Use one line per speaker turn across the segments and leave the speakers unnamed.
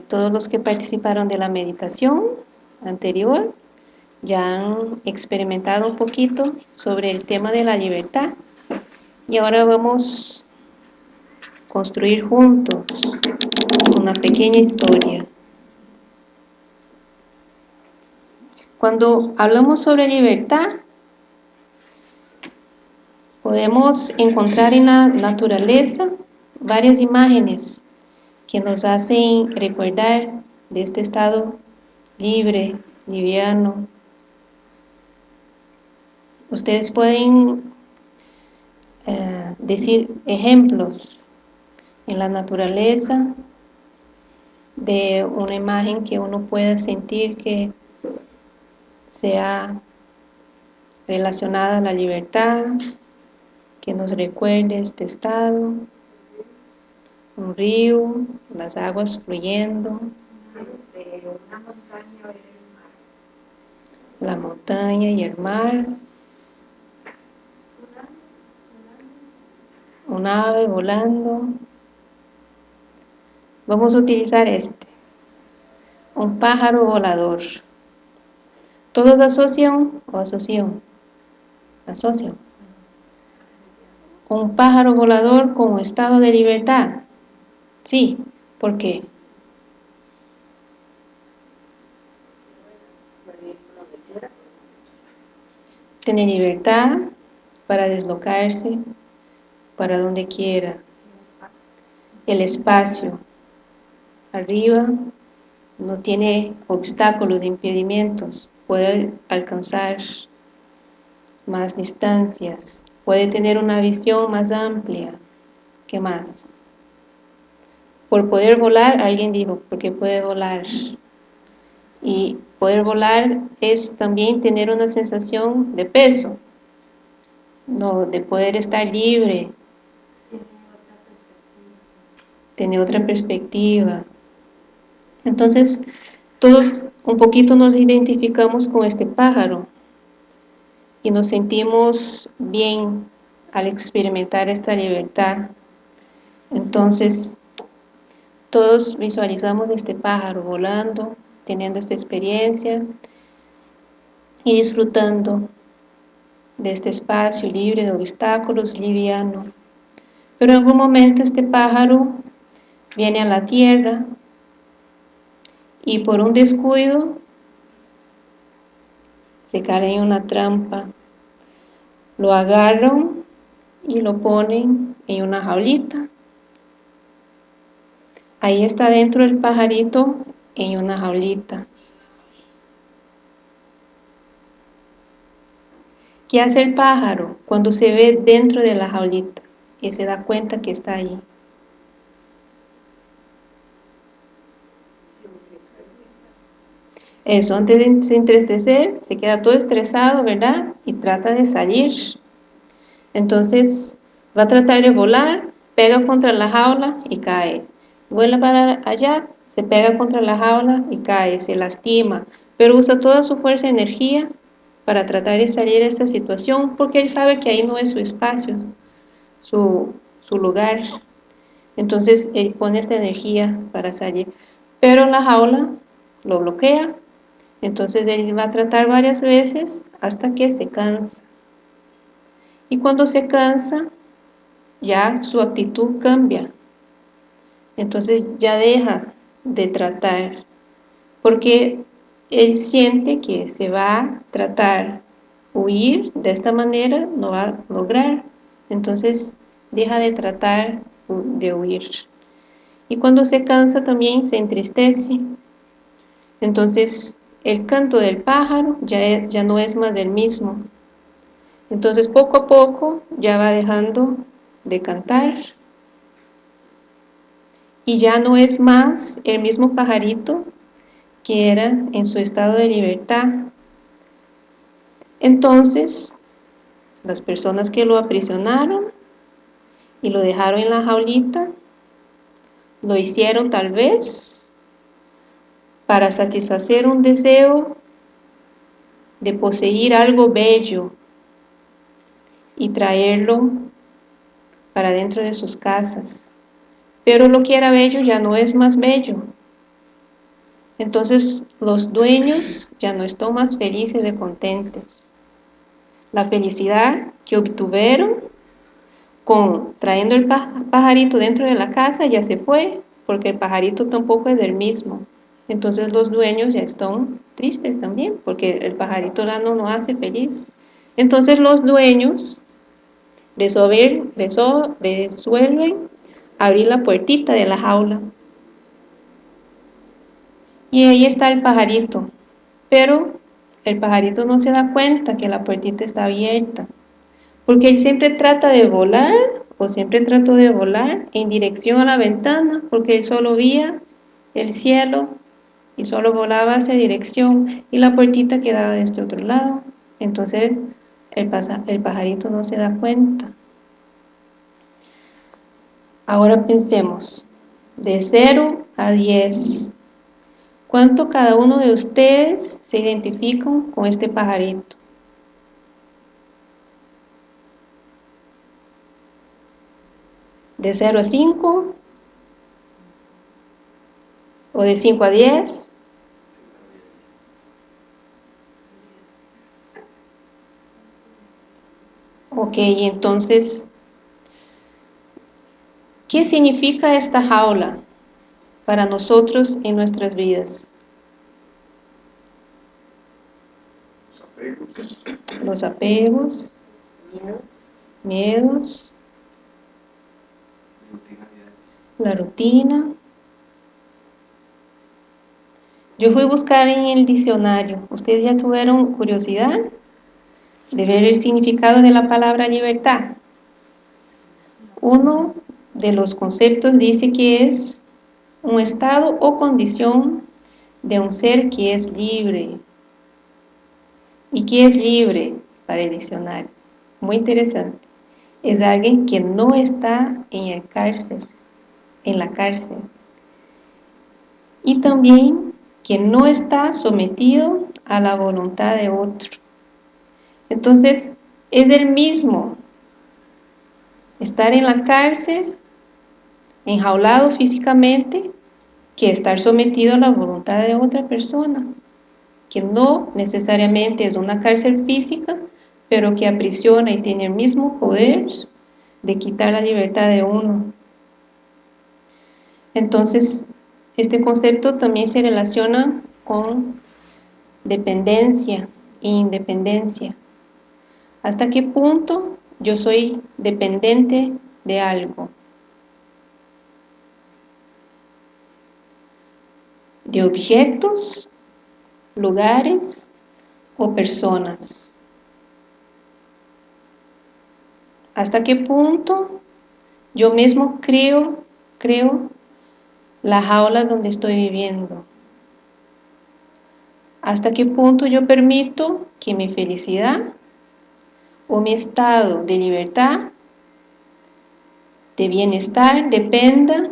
todos los que participaron de la meditación anterior ya han experimentado un poquito sobre el tema de la libertad y ahora vamos a construir juntos una pequeña historia. Cuando hablamos sobre libertad, podemos encontrar en la naturaleza varias imágenes que nos hacen recordar de este estado libre, liviano. Ustedes pueden eh, decir ejemplos en la naturaleza de una imagen que uno pueda sentir que sea relacionada a la libertad, que nos recuerde este estado, un río, las aguas fluyendo, la montaña y el mar, un ave volando. Vamos a utilizar este, un pájaro volador. ¿Todos asocian o asocian? Asocian. Un pájaro volador con estado de libertad. Sí, ¿por qué? Tiene libertad para deslocarse para donde quiera. El espacio. Arriba no tiene obstáculos, de impedimentos. Puede alcanzar más distancias. Puede tener una visión más amplia. ¿Qué más? Por poder volar, alguien dijo, porque puede volar. Y poder volar es también tener una sensación de peso, no, de poder estar libre, tener otra perspectiva. Entonces, todos un poquito nos identificamos con este pájaro y nos sentimos bien al experimentar esta libertad. Entonces, todos visualizamos este pájaro volando, teniendo esta experiencia y disfrutando de este espacio libre de obstáculos, liviano. Pero en algún momento este pájaro viene a la tierra y por un descuido se cae en una trampa. Lo agarran y lo ponen en una jaulita Ahí está dentro el pajarito en una jaulita. ¿Qué hace el pájaro cuando se ve dentro de la jaulita y se da cuenta que está ahí? Eso, antes de entristecer, se queda todo estresado, ¿verdad? Y trata de salir. Entonces, va a tratar de volar, pega contra la jaula y cae vuela para allá, se pega contra la jaula y cae, se lastima, pero usa toda su fuerza y energía para tratar de salir de esa situación, porque él sabe que ahí no es su espacio, su, su lugar. Entonces él pone esta energía para salir, pero la jaula lo bloquea, entonces él va a tratar varias veces hasta que se cansa. Y cuando se cansa, ya su actitud cambia, entonces ya deja de tratar, porque él siente que se va a tratar huir de esta manera, no va a lograr, entonces deja de tratar de huir. Y cuando se cansa también se entristece, entonces el canto del pájaro ya, ya no es más el mismo. Entonces poco a poco ya va dejando de cantar, y ya no es más el mismo pajarito que era en su estado de libertad. Entonces, las personas que lo aprisionaron y lo dejaron en la jaulita, lo hicieron tal vez para satisfacer un deseo de poseer algo bello y traerlo para dentro de sus casas. Pero lo que era bello ya no es más bello. Entonces los dueños ya no están más felices y contentos. La felicidad que obtuvieron con trayendo el pajarito dentro de la casa ya se fue, porque el pajarito tampoco es del mismo. Entonces los dueños ya están tristes también, porque el pajarito no no hace feliz. Entonces los dueños resuelven, resuelven abrir la puertita de la jaula. Y ahí está el pajarito, pero el pajarito no se da cuenta que la puertita está abierta porque él siempre trata de volar, o siempre trató de volar en dirección a la ventana, porque él solo veía el cielo y solo volaba hacia dirección y la puertita quedaba de este otro lado. Entonces el, el pajarito no se da cuenta. Ahora pensemos, de 0 a 10, ¿cuánto cada uno de ustedes se identifican con este pajarito? de 0 a 5 o de 5 a 10 ok, entonces ¿qué significa esta jaula para nosotros en nuestras vidas? los apegos, miedos la rutina. Yo fui a buscar en el diccionario. ¿Ustedes ya tuvieron curiosidad de ver el significado de la palabra libertad? Uno de los conceptos dice que es un estado o condición de un ser que es libre. ¿Y qué es libre para el diccionario? Muy interesante. Es alguien que no está en el cárcel en la cárcel. Y también que no está sometido a la voluntad de otro. Entonces, es el mismo estar en la cárcel, enjaulado físicamente, que estar sometido a la voluntad de otra persona, que no necesariamente es una cárcel física, pero que aprisiona y tiene el mismo poder de quitar la libertad de uno. Entonces, este concepto también se relaciona con dependencia e independencia. ¿Hasta qué punto yo soy dependiente de algo? De objetos, lugares o personas. ¿Hasta qué punto yo mismo creo, creo la jaula donde estoy viviendo. ¿Hasta qué punto yo permito que mi felicidad o mi estado de libertad, de bienestar, dependa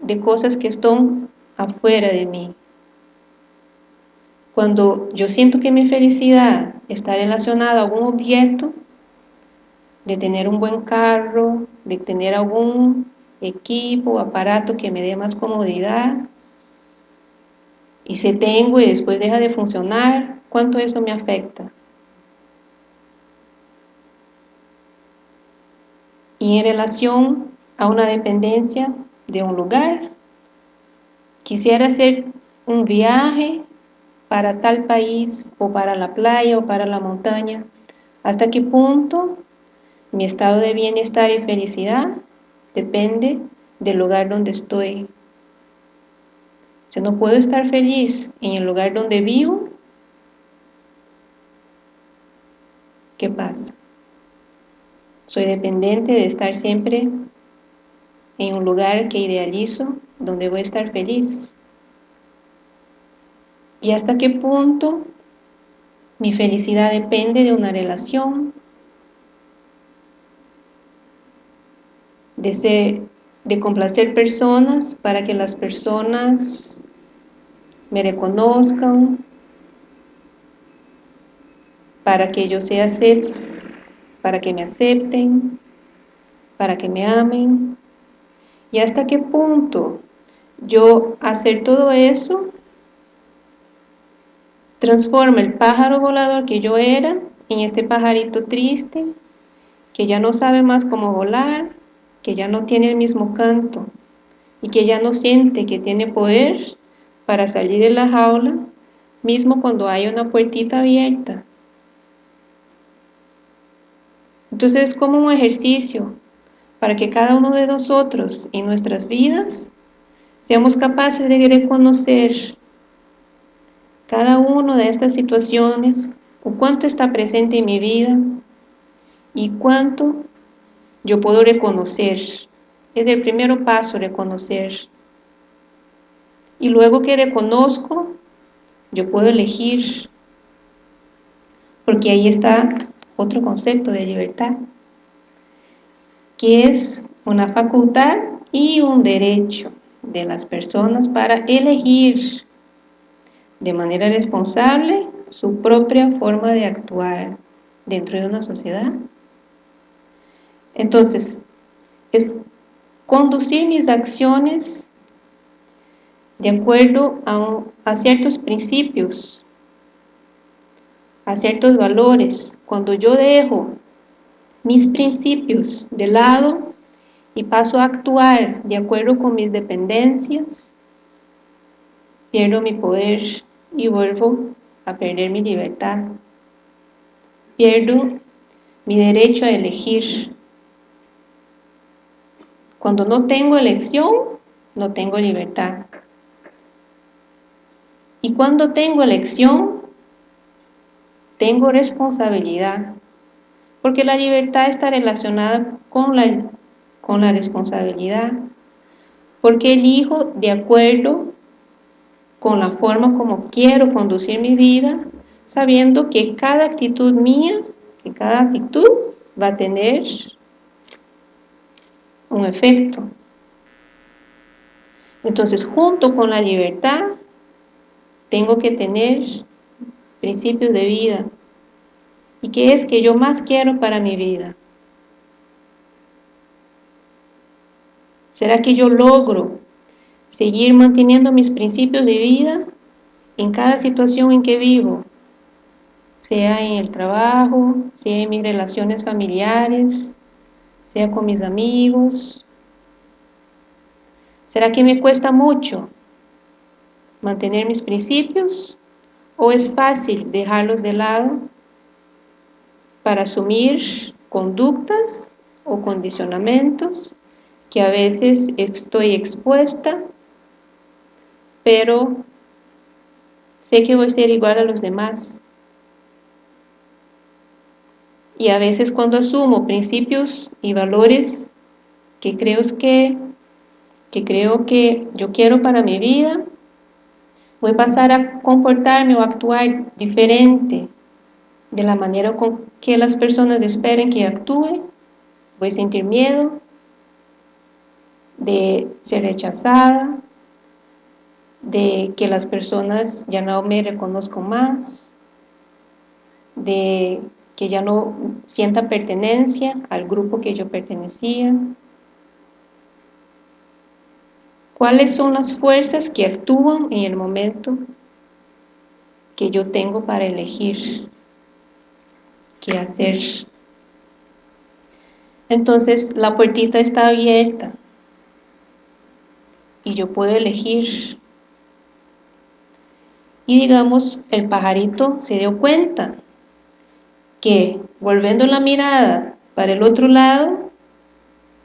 de cosas que están afuera de mí? Cuando yo siento que mi felicidad está relacionada a algún objeto, de tener un buen carro, de tener algún equipo, aparato que me dé más comodidad, y si tengo y después deja de funcionar, ¿cuánto eso me afecta? Y en relación a una dependencia de un lugar, quisiera hacer un viaje para tal país, o para la playa, o para la montaña, ¿hasta qué punto mi estado de bienestar y felicidad depende del lugar donde estoy. Si no puedo estar feliz en el lugar donde vivo, ¿qué pasa? Soy dependiente de estar siempre en un lugar que idealizo, donde voy a estar feliz. ¿Y hasta qué punto mi felicidad depende de una relación, de, complacer personas para que las personas me reconozcan, para que yo sea acepte, para que me acepten, para que me amen. ¿Y hasta qué punto yo hacer todo eso transforma el pájaro volador que yo era en este pajarito triste, que ya no sabe más cómo volar, que ya no tiene el mismo canto y que ya no siente que tiene poder para salir de la jaula, mismo cuando hay una puertita abierta. Entonces es como un ejercicio para que cada uno de nosotros en nuestras vidas seamos capaces de reconocer cada una de estas situaciones o cuánto está presente en mi vida y cuánto yo puedo reconocer. Es el primer paso, reconocer. Y luego que reconozco, yo puedo elegir. Porque ahí está otro concepto de libertad, que es una facultad y un derecho de las personas para elegir de manera responsable su propia forma de actuar dentro de una sociedad. Entonces, es conducir mis acciones de acuerdo a, a, ciertos principios, a ciertos valores. Cuando yo dejo mis principios de lado y paso a actuar de acuerdo con mis dependencias, pierdo mi poder y vuelvo a perder mi libertad. Pierdo mi derecho a elegir. Cuando no tengo elección, no tengo libertad. Y cuando tengo elección, tengo responsabilidad. Porque la libertad está relacionada con la, con la responsabilidad. Porque elijo de acuerdo con la forma como quiero conducir mi vida, sabiendo que cada actitud mía, que cada actitud va a tener un efecto. Entonces, junto con la libertad, tengo que tener principios de vida. ¿Y qué es que yo más quiero para mi vida? ¿Será que yo logro seguir manteniendo mis principios de vida en cada situación en que vivo, sea en el trabajo, sea en mis relaciones familiares, sea con mis amigos. ¿Será que me cuesta mucho mantener mis principios o es fácil dejarlos de lado para asumir conductas o condicionamientos que a veces estoy expuesta pero sé que voy a ser igual a los demás. Y a veces cuando asumo principios y valores que creo que, que creo que yo quiero para mi vida, voy a pasar a comportarme o actuar diferente de la manera con que las personas esperen que actúe, voy a sentir miedo de ser rechazada, de que las personas ya no me reconozcan más, de que ya no sienta pertenencia al grupo que yo pertenecía. ¿Cuáles son las fuerzas que actúan en el momento que yo tengo para elegir qué hacer? Entonces la puertita está abierta y yo puedo elegir y digamos el pajarito se dio cuenta que volviendo la mirada para el otro lado,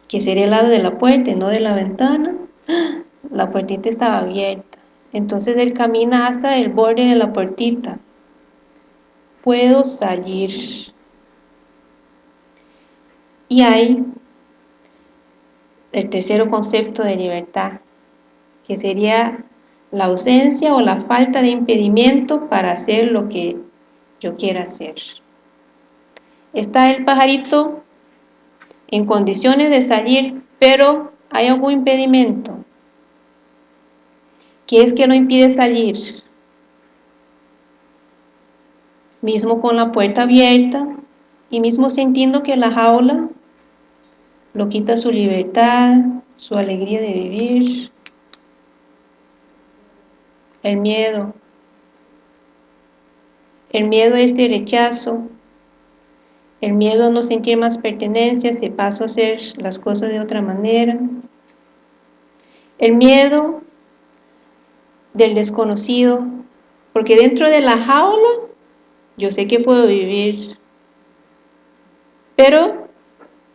que sería el lado de la puerta y no de la ventana, la puertita estaba abierta. Entonces él camina hasta el borde de la puertita. Puedo salir. Y hay el tercer concepto de libertad, que sería la ausencia o la falta de impedimento para hacer lo que yo quiera hacer. Está el pajarito en condiciones de salir, pero hay algún impedimento. ¿Qué es que lo impide salir? Mismo con la puerta abierta y mismo sintiendo que la jaula lo quita su libertad, su alegría de vivir, el miedo. el miedo a este rechazo, el miedo a no sentir más pertenencia si paso a hacer las cosas de otra manera, el miedo del desconocido, porque dentro de la jaula yo sé que puedo vivir, pero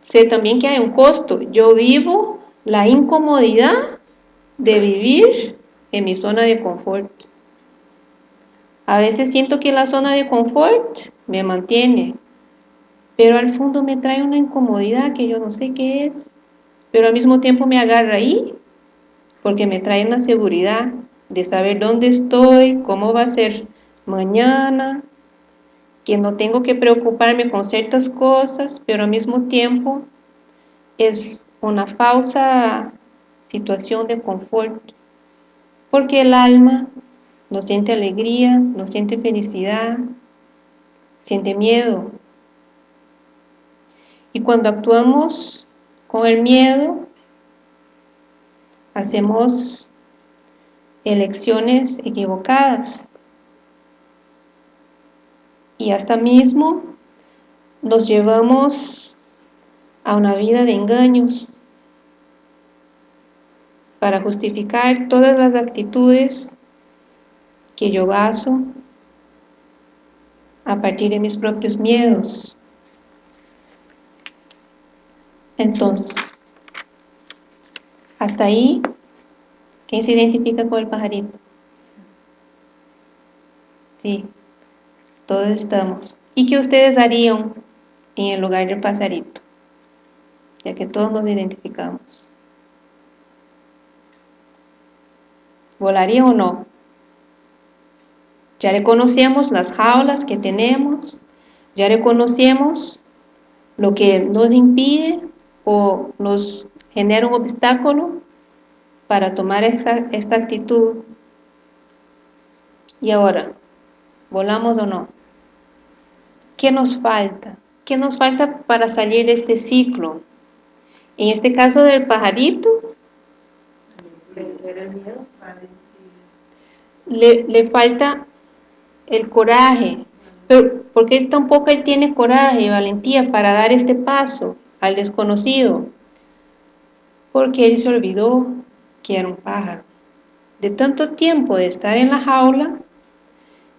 sé también que hay un costo, yo vivo la incomodidad de vivir en mi zona de confort. A veces siento que la zona de confort me mantiene, pero al fondo me trae una incomodidad que yo no sé qué es, pero al mismo tiempo me agarra ahí, porque me trae una seguridad de saber dónde estoy, cómo va a ser mañana, que no tengo que preocuparme con ciertas cosas, pero al mismo tiempo es una falsa situación de confort, porque el alma no siente alegría, no siente felicidad, siente miedo. Y cuando actuamos con el miedo, hacemos elecciones equivocadas. Y hasta mismo nos llevamos a una vida de engaños para justificar todas las actitudes que yo baso a partir de mis propios miedos. Entonces, hasta ahí, ¿quién se identifica con el pajarito? Sí, todos estamos. ¿Y qué ustedes harían en el lugar del pajarito? Ya que todos nos identificamos. ¿Volarían o no? Ya reconocemos las jaulas que tenemos, ya reconocemos lo que nos impide o nos genera un obstáculo para tomar esta, esta actitud. Y ahora, ¿volamos o no? ¿Qué nos falta? ¿Qué nos falta para salir de este ciclo? En este caso del pajarito, le, le falta el coraje, pero porque tampoco él tiene coraje y valentía para dar este paso al desconocido? Porque él se olvidó que era un pájaro. De tanto tiempo de estar en la jaula,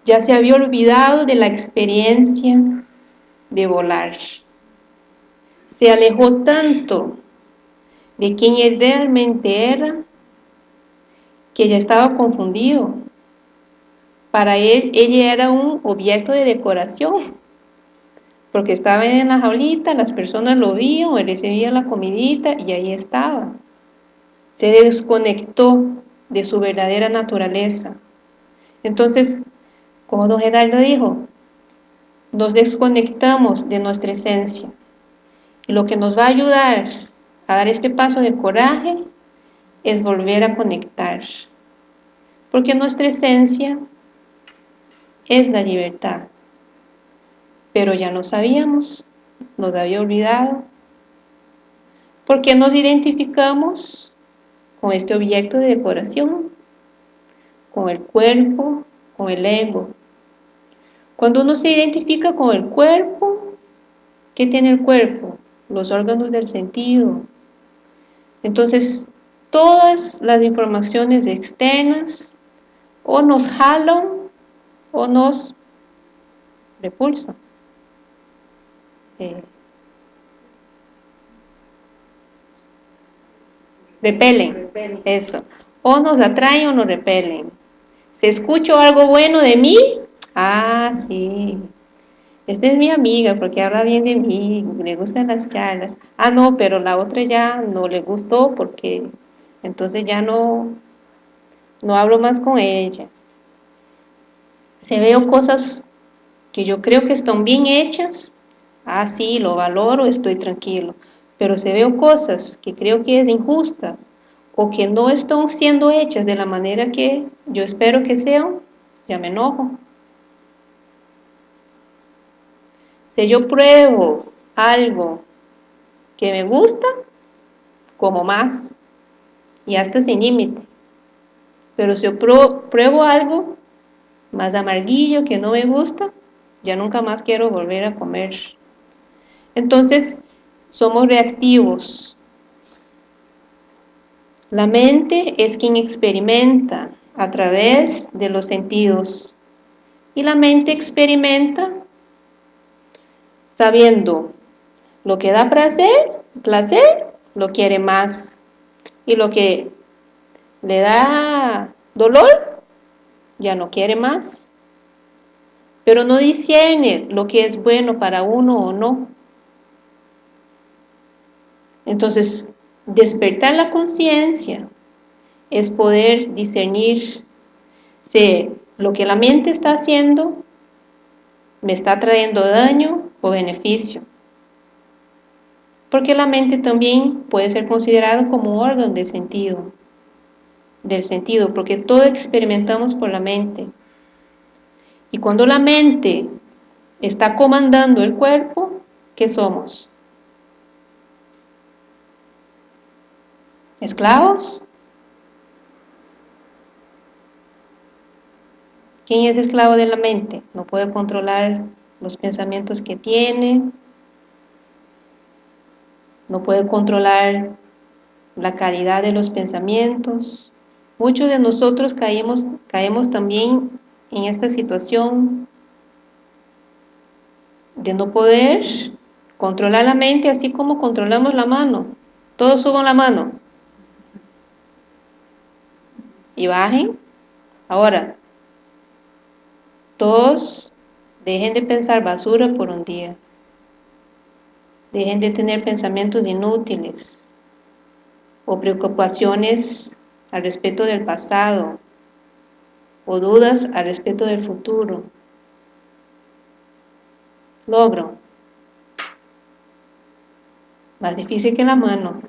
ya se había olvidado de la experiencia de volar. Se alejó tanto de quien él realmente era, que ya estaba confundido para él, ella era un objeto de decoración, porque estaba en la jaulita, las personas lo vieron, él recibía la comidita y ahí estaba. Se desconectó de su verdadera naturaleza. Entonces, como don Geraldo dijo, nos desconectamos de nuestra esencia. Y lo que nos va a ayudar a dar este paso de coraje es volver a conectar. Porque nuestra esencia es la libertad. Pero ya lo sabíamos, nos había olvidado, porque nos identificamos con este objeto de decoración, con el cuerpo, con el ego. Cuando uno se identifica con el cuerpo, ¿qué tiene el cuerpo? Los órganos del sentido. Entonces, todas las informaciones externas o nos jalan o nos repulsa. Eh, repelen, eso. O nos atraen o nos repelen. Si escucho algo bueno de mí, ah, sí, esta es mi amiga porque habla bien de mí, le gustan las charlas. Ah, no, pero la otra ya no le gustó porque entonces ya no, no hablo más con ella se veo cosas que yo creo que están bien hechas, ah, sí, lo valoro, estoy tranquilo, pero se veo cosas que creo que es injusta o que no están siendo hechas de la manera que yo espero que sean, ya me enojo. Si yo pruebo algo que me gusta, como más, y hasta sin límite. Pero si yo pruebo algo más amarguillo, que no me gusta, ya nunca más quiero volver a comer. Entonces, somos reactivos. La mente es quien experimenta a través de los sentidos. Y la mente experimenta sabiendo lo que da placer, placer, lo quiere más. Y lo que le da dolor, ya no quiere más. Pero no discierne lo que es bueno para uno o no. Entonces, despertar la conciencia es poder discernir si lo que la mente está haciendo me está trayendo daño o beneficio. Porque la mente también puede ser considerado como órgano de sentido, del sentido, porque todo experimentamos por la mente. Y cuando la mente está comandando el cuerpo, ¿qué somos? ¿Esclavos? ¿Quién es esclavo de la mente? No puede controlar los pensamientos que tiene, no puede controlar la calidad de los pensamientos. Muchos de nosotros caemos, caemos también en esta situación de no poder controlar la mente así como controlamos la mano. Todos suban la mano. Y bajen. Ahora, todos dejen de pensar basura por un día. Dejen de tener pensamientos inútiles o preocupaciones al respecto del pasado o dudas al respecto del futuro. Logro. Más difícil que la mano.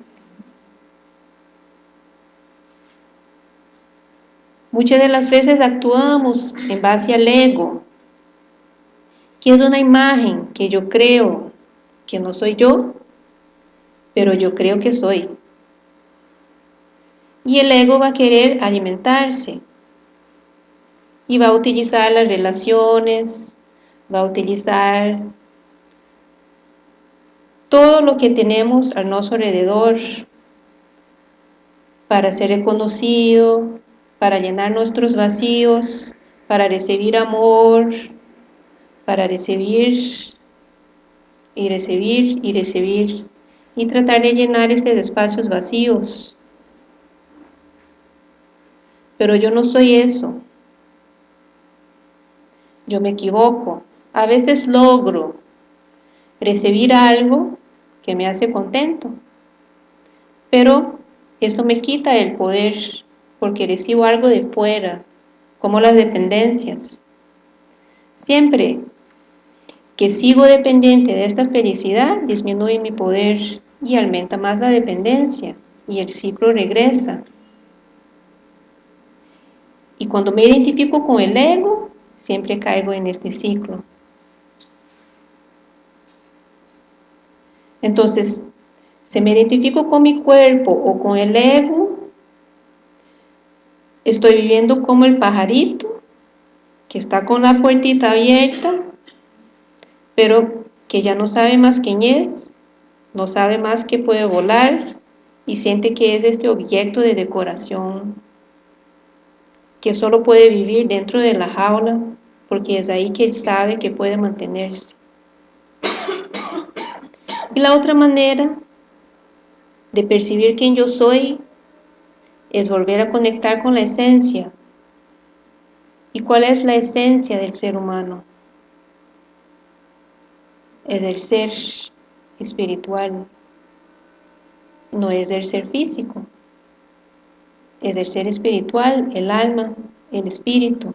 Muchas de las veces actuamos en base al ego, que es una imagen que yo creo que no soy yo, pero yo creo que soy. Y el ego va a querer alimentarse y va a utilizar las relaciones, va a utilizar todo lo que tenemos a nuestro alrededor para ser reconocido, para llenar nuestros vacíos, para recibir amor, para recibir y recibir y recibir y tratar de llenar estos espacios vacíos. Pero yo no soy eso. Yo me equivoco. A veces logro recibir algo que me hace contento, pero esto me quita el poder porque recibo algo de fuera, como las dependencias. Siempre que sigo dependiente de esta felicidad, disminuye mi poder y aumenta más la dependencia y el ciclo regresa. Y cuando me identifico con el ego, siempre caigo en este ciclo. Entonces, si me identifico con mi cuerpo o con el ego, Estoy viviendo como el pajarito que está con la puertita abierta, pero que ya no sabe más quién es, no sabe más que puede volar y siente que es este objeto de decoración, que solo puede vivir dentro de la jaula, porque es ahí que él sabe que puede mantenerse. Y la otra manera de percibir quién yo soy es volver a conectar con la esencia. ¿Y cuál es la esencia del ser humano? Es el ser espiritual, no es el ser físico, es el ser espiritual, el alma, el espíritu.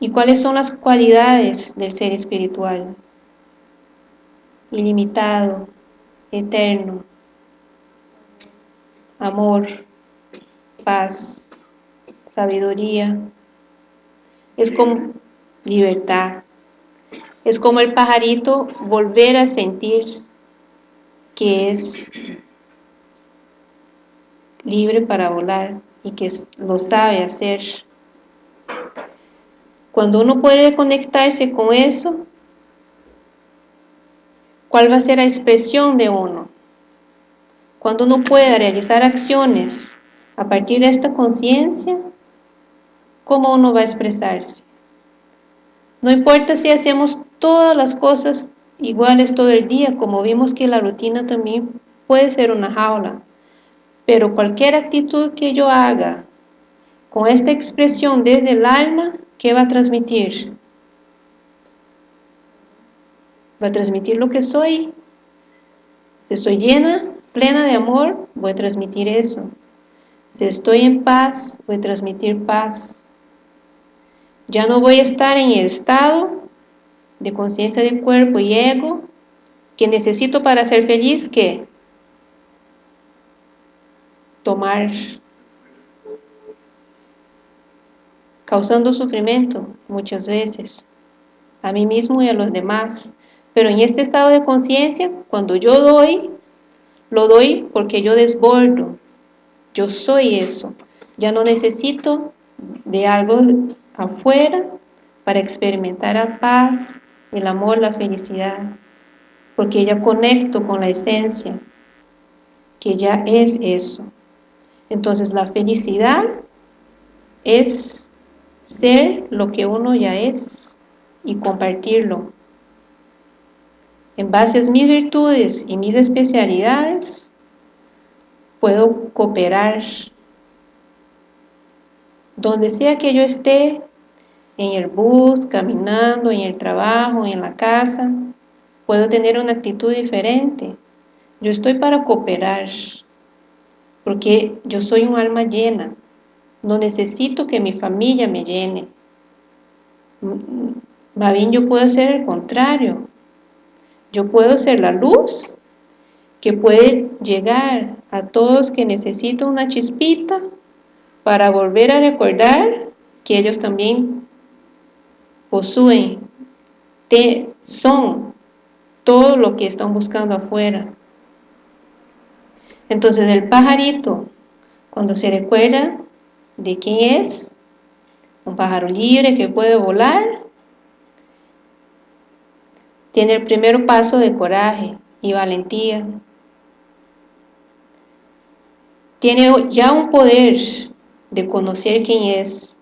¿Y cuáles son las cualidades del ser espiritual? Ilimitado, eterno, amor, paz, sabiduría, es como libertad, es como el pajarito volver a sentir que es libre para volar y que lo sabe hacer. Cuando uno puede conectarse con eso, ¿cuál va a ser la expresión de uno? Cuando uno pueda realizar acciones a partir de esta conciencia, ¿cómo uno va a expresarse? No importa si hacemos todas las cosas iguales todo el día, como vimos que la rutina también puede ser una jaula, pero cualquier actitud que yo haga con esta expresión desde el alma, ¿qué va a transmitir? Va a transmitir lo que soy. Si estoy llena, plena de amor, voy a transmitir eso. Si estoy en paz, voy a transmitir paz. Ya no voy a estar en el estado de conciencia del cuerpo y ego que necesito para ser feliz que tomar causando sufrimiento muchas veces a mí mismo y a los demás. Pero en este estado de conciencia cuando yo doy lo doy porque yo desbordo. Yo soy eso. Ya no necesito de algo afuera para experimentar la paz, el amor, la felicidad, porque ya conecto con la esencia, que ya es eso. Entonces la felicidad es ser lo que uno ya es y compartirlo. En base a mis virtudes y mis especialidades, puedo cooperar. Donde sea que yo esté, en el bus, caminando, en el trabajo, en la casa, puedo tener una actitud diferente. Yo estoy para cooperar, porque yo soy un alma llena. No necesito que mi familia me llene. Más bien yo puedo hacer el contrario. Yo puedo ser la luz que puede llegar a todos que necesitan una chispita para volver a recordar que ellos también poseen, son todo lo que están buscando afuera. Entonces el pajarito, cuando se recuerda de quién es, un pájaro libre que puede volar, tiene el primer paso de coraje y valentía. Tiene ya un poder de conocer quién es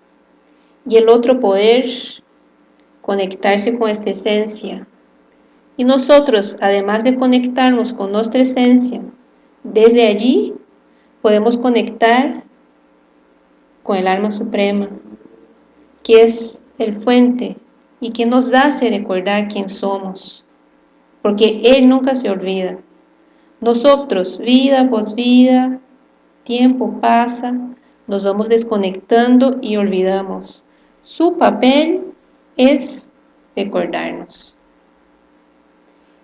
y el otro poder conectarse con esta esencia. Y nosotros, además de conectarnos con nuestra esencia, desde allí podemos conectar con el alma suprema, que es el fuente y que nos hace recordar quién somos, porque Él nunca se olvida. Nosotros, vida por vida, tiempo pasa, nos vamos desconectando y olvidamos. Su papel es recordarnos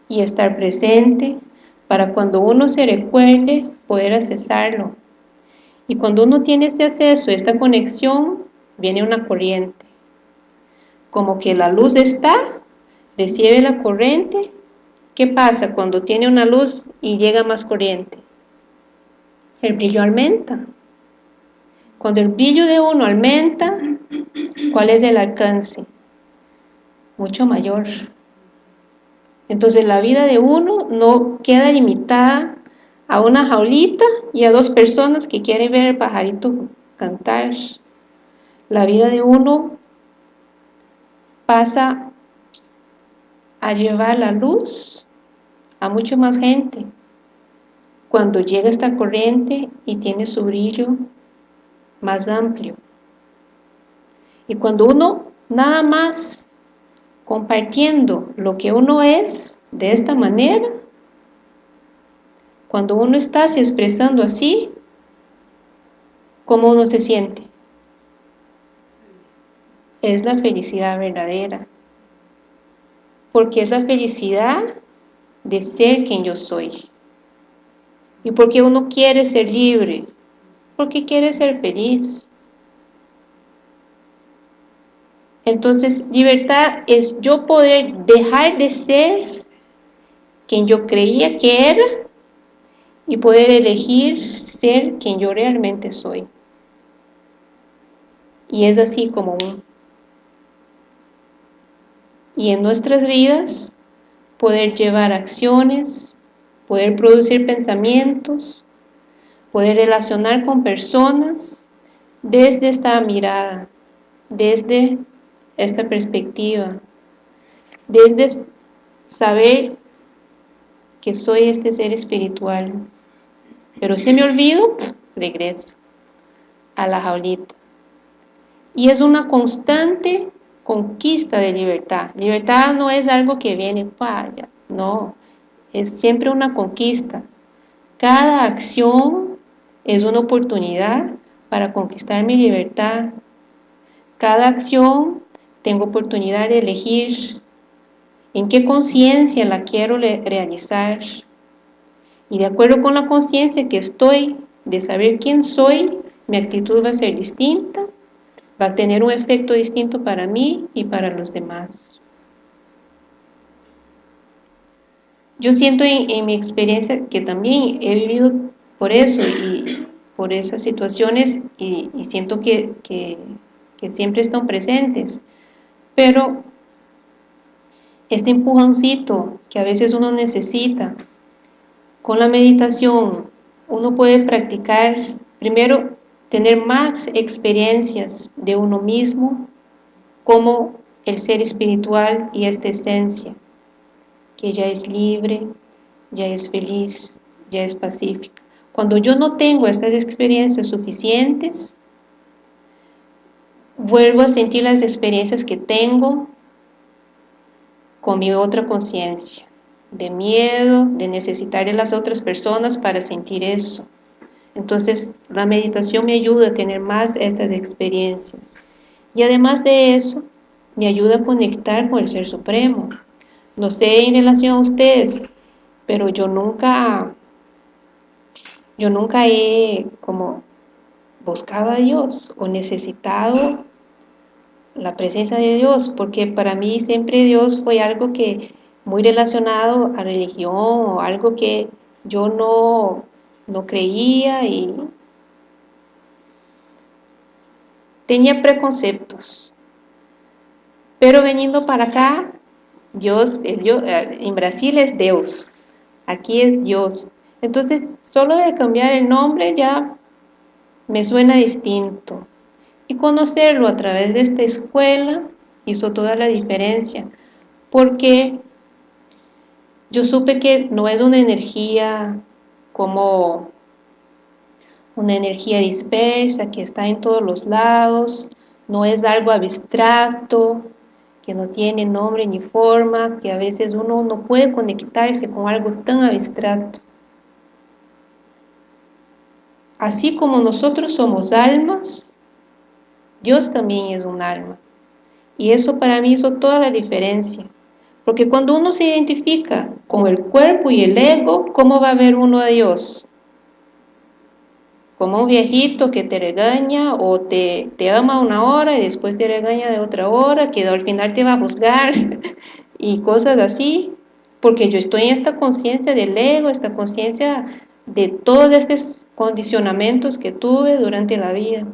y estar presente para cuando uno se recuerde poder accesarlo. Y cuando uno tiene este acceso, esta conexión, viene una corriente. Como que la luz está, recibe la corriente. ¿Qué pasa cuando tiene una luz y llega más corriente? El brillo aumenta. Cuando el brillo de uno aumenta, ¿cuál es el alcance? Mucho mayor. Entonces la vida de uno no queda limitada a una jaulita y a dos personas que quieren ver el pajarito cantar. La vida de uno pasa a llevar la luz a mucha más gente. Cuando llega esta corriente y tiene su brillo más amplio. Y cuando uno nada más compartiendo lo que uno es de esta manera, cuando uno está se expresando así, ¿cómo uno se siente? Es la felicidad verdadera. Porque es la felicidad de ser quien yo soy. Y porque uno quiere ser libre, porque quiere ser feliz. Entonces, libertad es yo poder dejar de ser quien yo creía que era y poder elegir ser quien yo realmente soy. Y es así como y en nuestras vidas poder llevar acciones, poder producir pensamientos, poder relacionar con personas desde esta mirada, desde esta perspectiva, desde saber que soy este ser espiritual. Pero si me olvido, regreso a la jaulita. Y es una constante conquista de libertad. Libertad no es algo que viene para no, es siempre una conquista. Cada acción es una oportunidad para conquistar mi libertad. Cada acción tengo oportunidad de elegir en qué conciencia la quiero realizar. Y de acuerdo con la conciencia que estoy de saber quién soy, mi actitud va a ser distinta, va a tener un efecto distinto para mí y para los demás. Yo siento en, mi experiencia que también he vivido por eso y por esas situaciones y, siento que, que siempre están presentes. Pero este empujoncito que a veces uno necesita, con la meditación uno puede practicar, primero, tener más experiencias de uno mismo como el ser espiritual y esta esencia, que ya es libre, ya es feliz, ya es pacífica. Cuando yo no tengo estas experiencias suficientes, vuelvo a sentir las experiencias que tengo con mi otra conciencia, de miedo, de necesitar de las otras personas para sentir eso. Entonces, la meditación me ayuda a tener más estas experiencias. Y además de eso, me ayuda a conectar con el Ser Supremo. No sé en relación a ustedes, pero yo nunca, yo nunca he como buscado a Dios o necesitado la presencia de Dios, porque para mí siempre Dios fue algo que muy relacionado a religión o algo que yo no, no creía y tenía preconceptos. Pero veniendo para acá, Dios, Dios, eh, en Brasil es Dios, aquí es Dios. Entonces, solo de cambiar el nombre ya me suena distinto. Y conocerlo a través de esta escuela hizo toda la diferencia, porque yo supe que no es una energía como una energía dispersa que está en todos los lados, no es algo abstracto, que no tiene nombre ni forma, que a veces uno no puede conectarse con algo tan abstracto. Así como nosotros somos almas, Dios también es un alma. Y eso para mí hizo toda la diferencia. Porque cuando uno se identifica con el cuerpo y el ego, ¿cómo va a ver uno a Dios? Como un viejito que te regaña o te, te ama una hora y después te regaña de otra hora, que al final te va a juzgar y cosas así. Porque yo estoy en esta conciencia del ego, esta conciencia de todos estos condicionamientos que tuve durante la vida.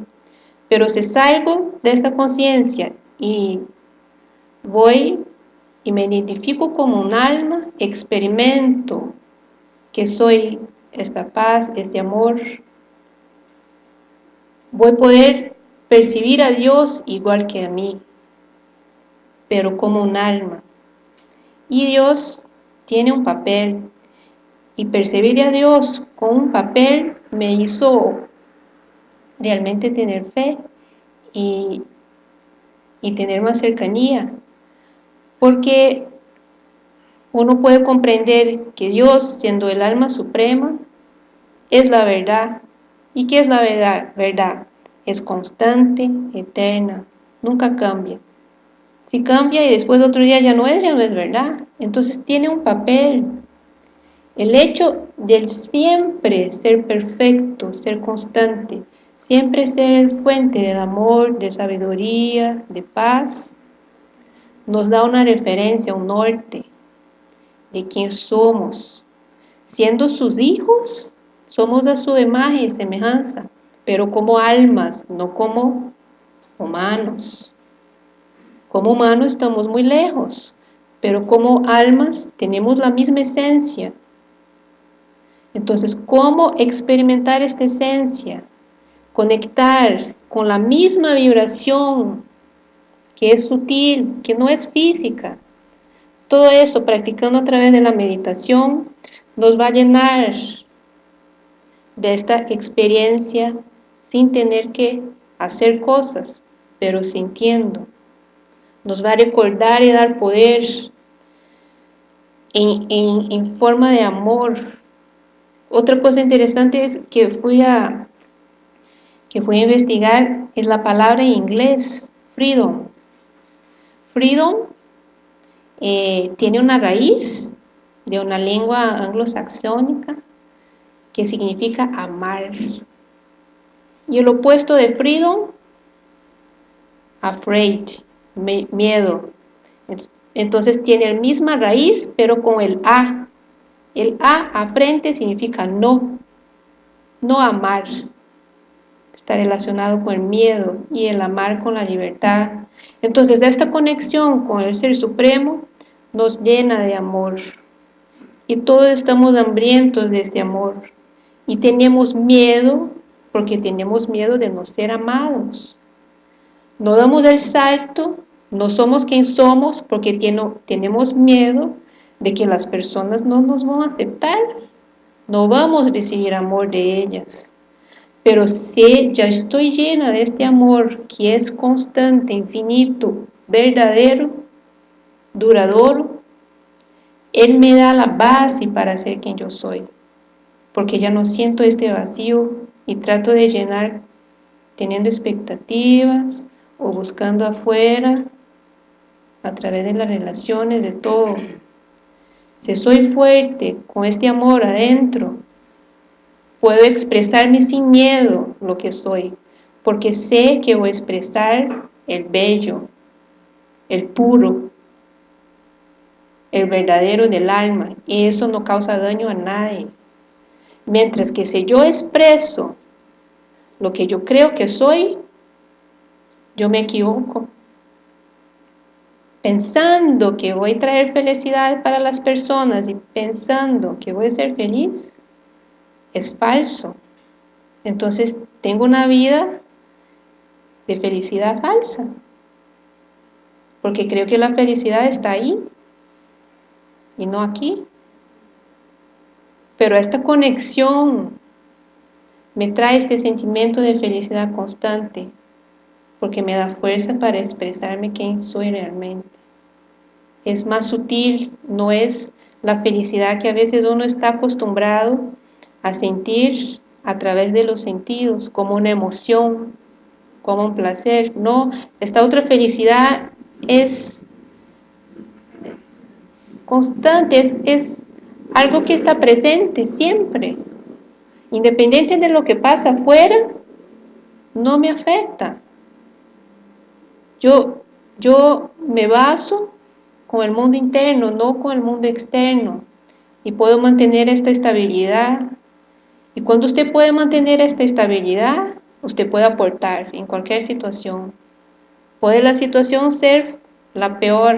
Pero si salgo de esta conciencia y voy y me identifico como un alma, experimento que soy esta paz, este amor, voy a poder percibir a Dios igual que a mí, pero como un alma. Y Dios tiene un papel, y percibir a Dios con un papel me hizo realmente tener fe y, y tener más cercanía. Porque uno puede comprender que Dios, siendo el alma suprema, es la verdad. ¿Y qué es la verdad? Verdad es constante, eterna, nunca cambia. Si cambia y después otro día ya no es, ya no es verdad. Entonces tiene un papel. El hecho del siempre ser perfecto, ser constante, Siempre ser fuente del amor, de sabiduría, de paz, nos da una referencia, un norte de quién somos. Siendo sus hijos, somos a su imagen y semejanza, pero como almas, no como humanos. Como humanos estamos muy lejos, pero como almas tenemos la misma esencia. Entonces, ¿cómo experimentar esta esencia? Conectar con la misma vibración que es sutil, que no es física. Todo eso, practicando a través de la meditación, nos va a llenar de esta experiencia sin tener que hacer cosas, pero sintiendo. Nos va a recordar y dar poder en, forma de amor. Otra cosa interesante es que fui a que fui a investigar es la palabra en inglés, freedom. Freedom eh, tiene una raíz de una lengua anglosaxónica que significa amar. Y el opuesto de freedom, afraid, miedo. Entonces tiene la misma raíz, pero con el A. El A a frente significa no, no amar. Está relacionado con el miedo y el amar con la libertad. Entonces esta conexión con el Ser Supremo nos llena de amor. Y todos estamos hambrientos de este amor. Y tenemos miedo porque tenemos miedo de no ser amados. No damos el salto, no somos quien somos porque tenemos miedo de que las personas no nos van a aceptar. No vamos a recibir amor de ellas. Pero si ya estoy llena de este amor que es constante, infinito, verdadero, duradero, Él me da la base para ser quien yo soy. Porque ya no siento este vacío y trato de llenar teniendo expectativas o buscando afuera a través de las relaciones, de todo. Si soy fuerte con este amor adentro, puedo expresarme sin miedo lo que soy, porque sé que voy a expresar el bello, el puro, el verdadero del alma, y eso no causa daño a nadie. Mientras que si yo expreso lo que yo creo que soy, yo me equivoco. Pensando que voy a traer felicidad para las personas y pensando que voy a ser feliz, es falso. Entonces tengo una vida de felicidad falsa. Porque creo que la felicidad está ahí y no aquí. Pero esta conexión me trae este sentimiento de felicidad constante, porque me da fuerza para expresarme quién soy realmente. Es más sutil, no es la felicidad que a veces uno está acostumbrado a sentir a través de los sentidos, como una emoción, como un placer. No, esta otra felicidad es constante, es, algo que está presente siempre. Independiente de lo que pasa afuera, no me afecta. Yo, yo me baso con el mundo interno, no con el mundo externo. Y puedo mantener esta estabilidad. Y cuando usted puede mantener esta estabilidad, usted puede aportar en cualquier situación. Puede la situación ser la peor,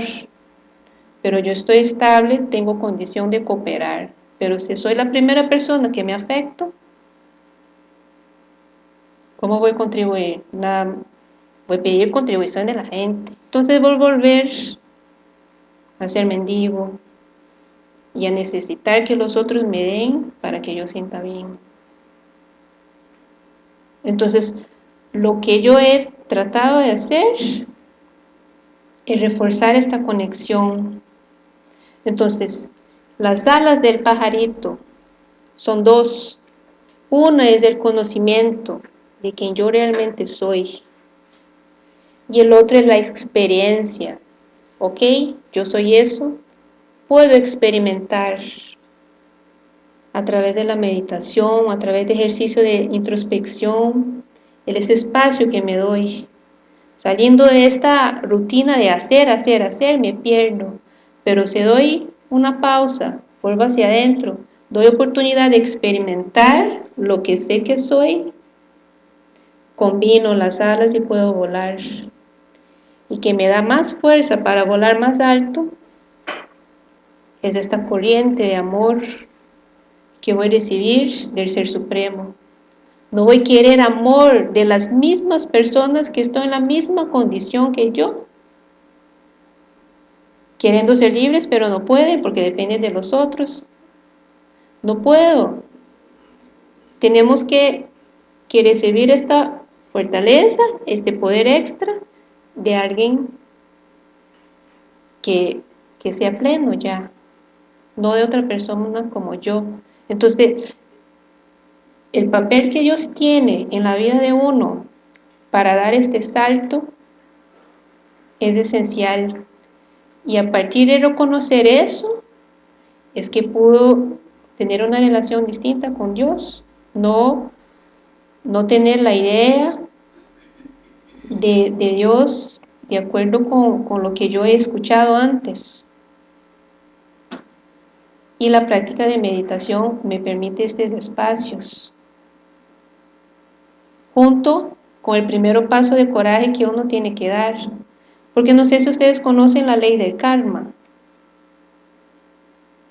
pero yo estoy estable, tengo condición de cooperar. Pero si soy la primera persona que me afecto, ¿cómo voy a contribuir? Voy a pedir contribución de la gente. Entonces voy a volver a ser mendigo y a necesitar que los otros me den para que yo sienta bien. Entonces, lo que yo he tratado de hacer es reforzar esta conexión entonces, las alas del pajarito son dos. Una es el conocimiento de quien yo realmente soy. Y el otro es la experiencia. ¿Ok? Yo soy eso. Puedo experimentar a través de la meditación, a través de ejercicio de introspección, el espacio que me doy. Saliendo de esta rutina de hacer, hacer, hacer, me pierdo. Pero si doy una pausa, vuelvo hacia adentro, doy oportunidad de experimentar lo que sé que soy, combino las alas y puedo volar. y que me da más fuerza para volar más alto es esta corriente de amor que voy a recibir del Ser Supremo. No voy a querer amor de las mismas personas que están en la misma condición que yo. Queriendo ser libres, pero no pueden porque dependen de los otros. No puedo. Tenemos que, que recibir esta fortaleza, este poder extra de alguien que, que sea pleno ya, no de otra persona como yo. Entonces, el papel que Dios tiene en la vida de uno para dar este salto es esencial. Y a partir de reconocer eso, es que pudo tener una relación distinta con Dios, no, no tener la idea de, Dios de acuerdo con, con lo que yo he escuchado antes. Y la práctica de meditación me permite estos espacios junto con el primer paso de coraje que uno tiene que dar. Porque no sé si ustedes conocen la ley del karma.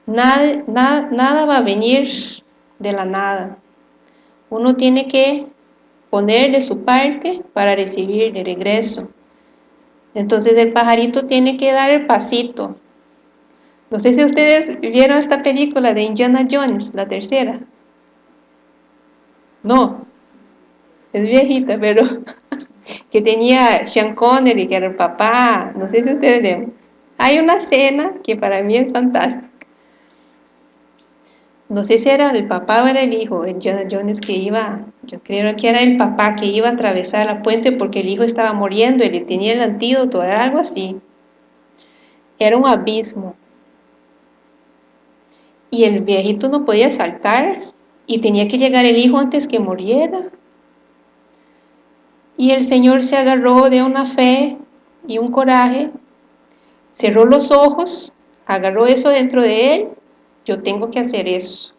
Nada, va a venir de la nada. Uno tiene que poner de su parte para recibir de regreso. Entonces el pajarito tiene que dar el pasito. No sé si ustedes vieron esta película de Indiana Jones, la tercera. No, es viejita, pero que tenía Sean Connery, que era el papá, no sé si ustedes ven. Hay una escena que para mí es fantástica. No sé si era el papá o era el hijo, Jonah Jones que iba, yo creo que era el papá que iba a atravesar la puente porque el hijo estaba muriendo y le tenía el antídoto, era algo así. Era un abismo. Y el viejito no podía saltar y tenía que llegar el hijo antes que muriera. Y el Señor se agarró de una fe y un coraje, cerró los ojos, agarró eso dentro de él, yo tengo que hacer eso.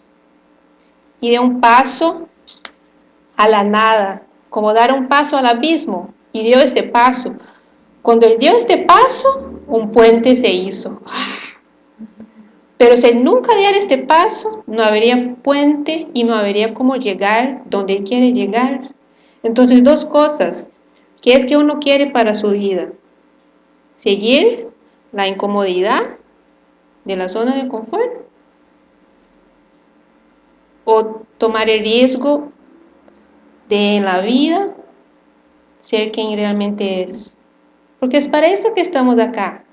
Y de un paso a la nada, como dar un paso al abismo, y dio este paso. Cuando él dio este paso, un puente se hizo. Pero si nunca diera este paso, no habría puente y no habría cómo llegar donde él quiere llegar. Entonces, dos cosas. ¿Qué es que uno quiere para su vida? Seguir la incomodidad de la zona de confort o tomar el riesgo de la vida ser quien realmente es. Porque es para eso que estamos acá.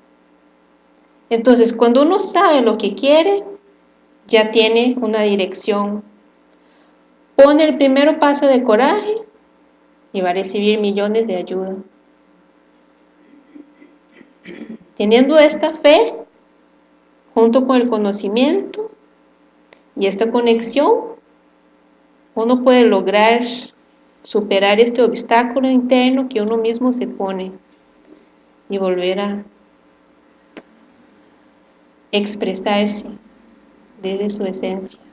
Entonces, cuando uno sabe lo que quiere, ya tiene una dirección. Pone el primer paso de coraje y va a recibir millones de ayuda. Teniendo esta fe, junto con el conocimiento y esta conexión, uno puede lograr superar este obstáculo interno que uno mismo se pone y volver a expresarse desde su esencia.